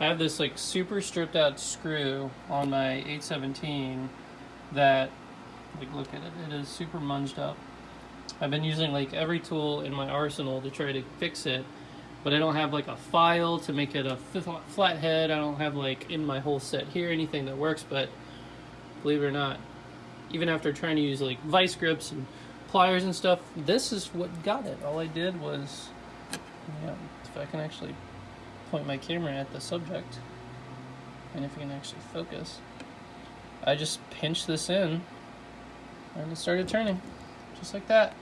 I have this like super stripped out screw on my 817 that like look at it. It is super munged up. I've been using like every tool in my arsenal to try to fix it but I don't have like a file to make it a flat head I don't have like in my whole set here anything that works but believe it or not even after trying to use like vice grips and pliers and stuff this is what got it. All I did was yeah if I can actually point my camera at the subject. And if you can actually focus. I just pinched this in. And it started turning. Just like that